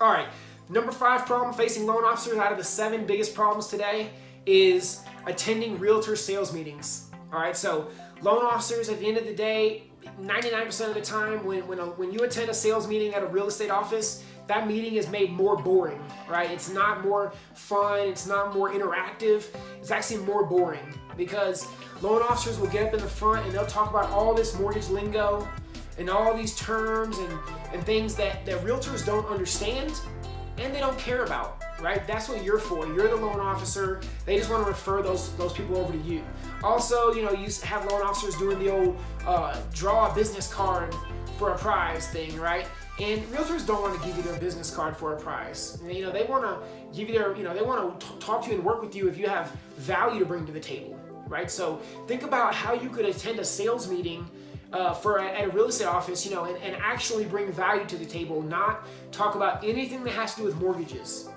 All right, number five problem facing loan officers out of the seven biggest problems today is attending realtor sales meetings. All right, so loan officers at the end of the day, 99% of the time when, when, a, when you attend a sales meeting at a real estate office, that meeting is made more boring, right? It's not more fun, it's not more interactive, it's actually more boring because loan officers will get up in the front and they'll talk about all this mortgage lingo and all these terms and, and things that, that realtors don't understand and they don't care about, right? That's what you're for. You're the loan officer. They just want to refer those those people over to you. Also, you know, you have loan officers doing the old uh, draw a business card for a prize thing, right? And realtors don't want to give you their business card for a prize. You know, they want to give you their, you know, they want to talk to you and work with you if you have value to bring to the table, right? So think about how you could attend a sales meeting uh, for a, at a real estate office, you know, and, and actually bring value to the table, not talk about anything that has to do with mortgages,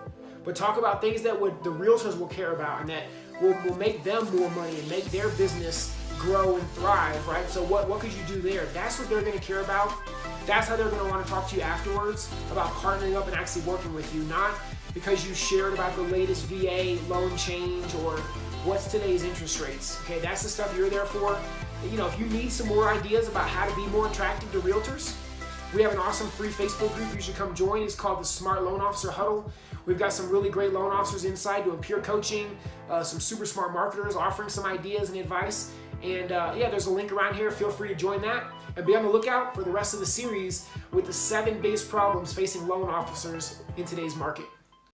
but talk about things that would the realtors will care about and that will, will make them more money and make their business grow and thrive, right? So what, what could you do there? That's what they're going to care about. That's how they're going to want to talk to you afterwards about partnering up and actually working with you, not because you shared about the latest VA loan change or what's today's interest rates. Okay, that's the stuff you're there for you know, if you need some more ideas about how to be more attractive to realtors, we have an awesome free Facebook group you should come join. It's called the Smart Loan Officer Huddle. We've got some really great loan officers inside doing peer coaching, uh, some super smart marketers offering some ideas and advice. And uh, yeah, there's a link around here. Feel free to join that. And be on the lookout for the rest of the series with the seven biggest problems facing loan officers in today's market.